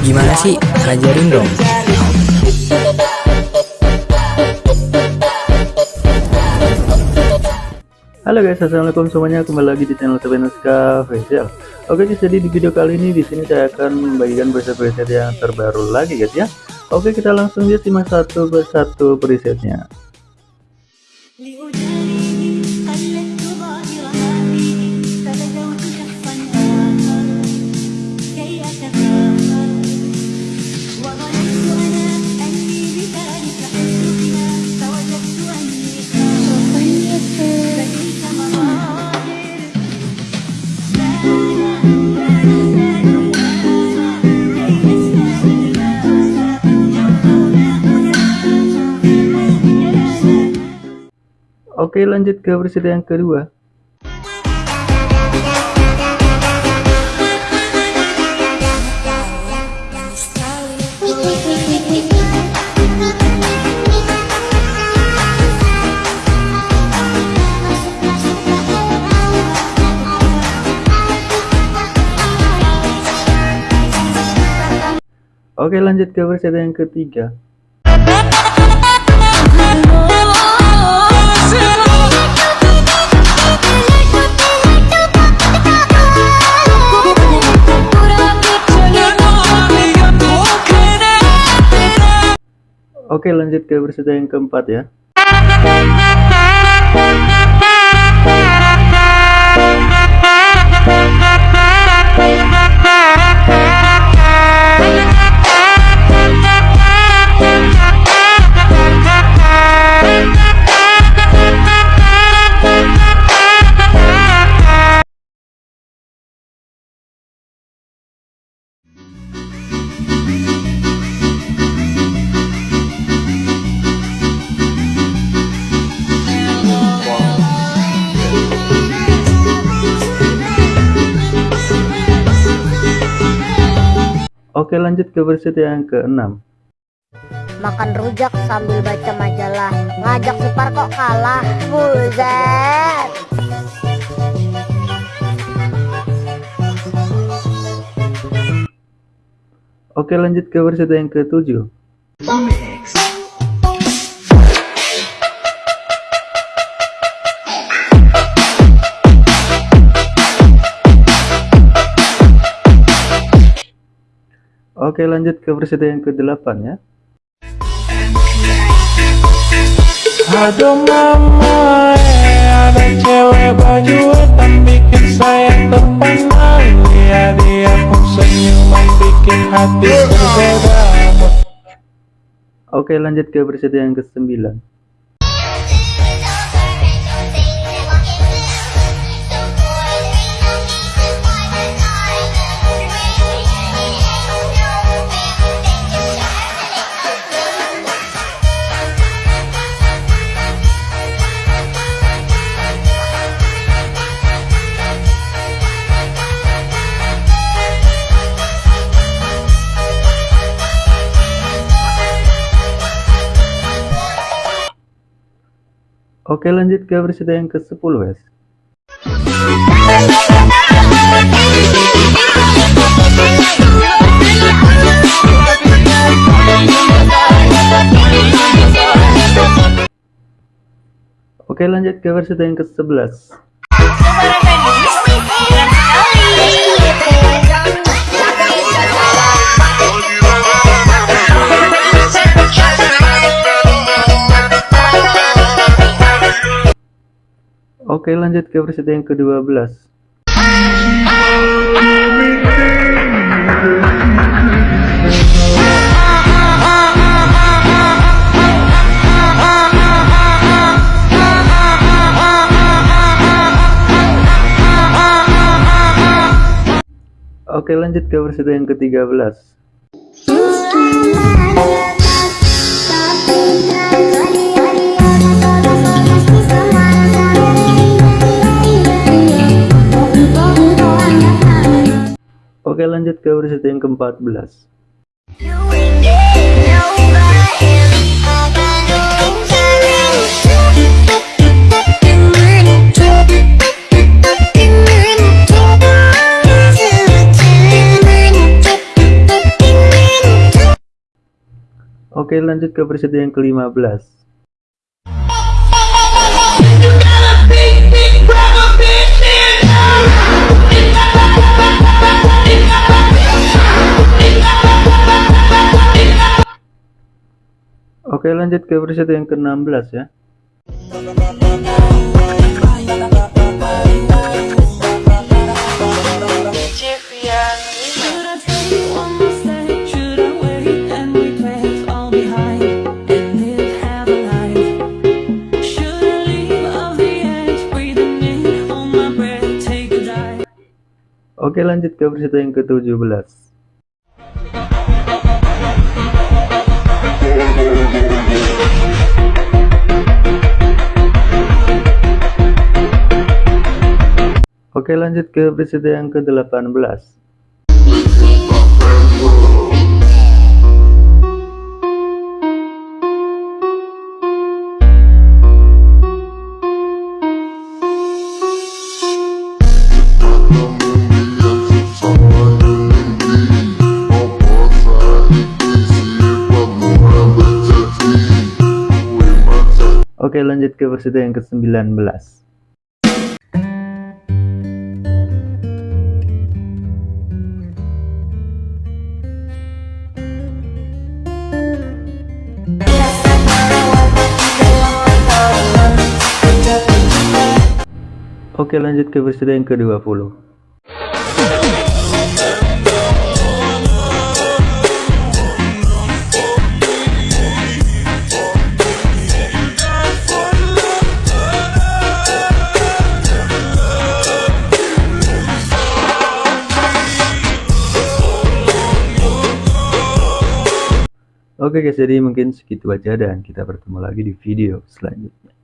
Gimana sih? Ajarin dong. Halo guys, assalamualaikum semuanya. Kembali lagi di channel Tebenuska Facial. Oke guys, jadi di video kali ini di sini saya akan membagikan preset-preset yang terbaru lagi guys ya. Oke, kita langsung lihat simak satu persatu presetnya. Oke lanjut ke versi yang kedua. Oke lanjut ke versi yang ketiga Oke lanjut ke versi yang keempat ya Oke lanjut ke versi yang keenam. Makan rujak sambil baca majalah. Ngajak Supar kok kalah Buzet Oke lanjut ke versi yang ketujuh Oke lanjut ke versi yang ke-8 ya. Aduh mama ada cewek baju hitam bikin saya terpana Lihat dia pun senyuman bikin hati berbeda. Oke lanjut ke versi yang ke-9 Oke lanjut ke versi yang ke-10 guys. Oke lanjut ke versi yang ke-11 Oke lanjut ke versi yang ke-12 Oke lanjut ke versi yang ke-13 Oke lanjut ke versi yang ke-14 Oke lanjut ke versi yang ke-15 in, hold my breath, take a dive? Oke lanjut ke versi yang ke-17 Oke lanjut ke versi yang ke-18 Oke lanjut ke versi yang ke-19 Oke lanjut ke versi yang ke-20 Oke guys, jadi mungkin segitu aja dan kita bertemu lagi di video selanjutnya.